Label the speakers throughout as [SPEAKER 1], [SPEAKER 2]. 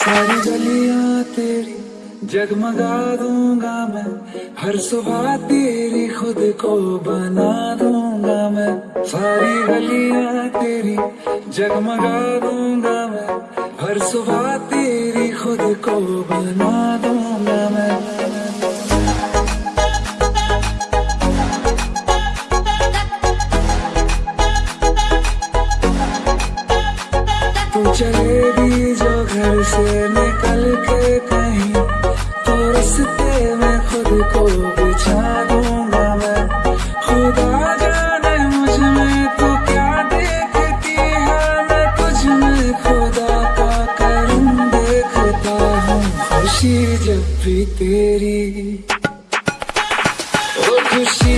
[SPEAKER 1] सारी गलियाँ तेरी जगमगा दूँगा मैं। हर सुबह तेरी खुद को बना दूँगा मैं। सारी गलियाँ तेरी जगमगा दूँगा मैं। हर सुबह तेरी खुद को बना दूँगा मैं। चलेगी जो घर से निकल के कहीं तो रस्ते में खुद को बिछा दूँगा मैं। खुदा जाने मुझमें तू क्या देखती है? मैं तुझ में खुदा का करम देखता हूँ। खुशी जब भी तेरी ओ खुशी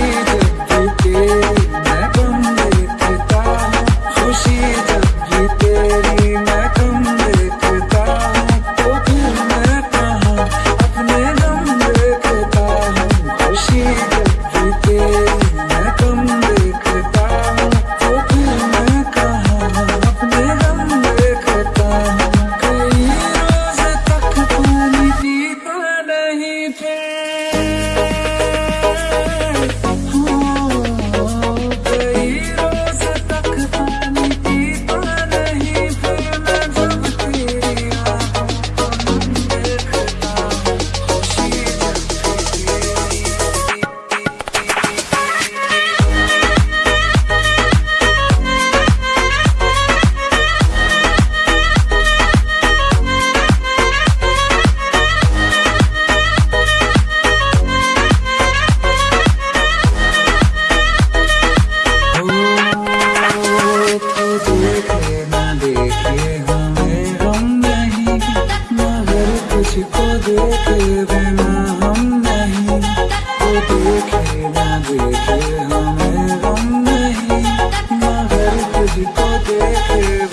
[SPEAKER 1] मगर तुझको देखे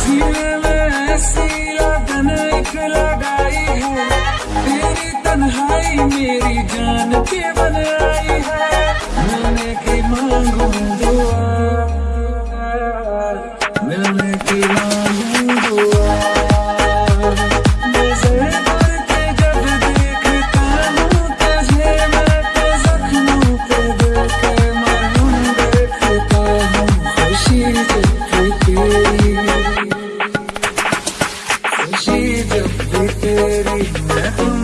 [SPEAKER 1] सीने में ऐसी लगाई है। तेरी तन्हाई मेरी जान के बन आई है। मिलने की मांगू दुआ मिलने की मांगू दुआ। नज़र करके तेरी। मैं